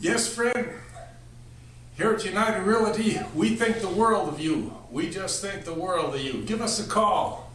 Yes, friend. Here at United Realty, we think the world of you. We just think the world of you. Give us a call.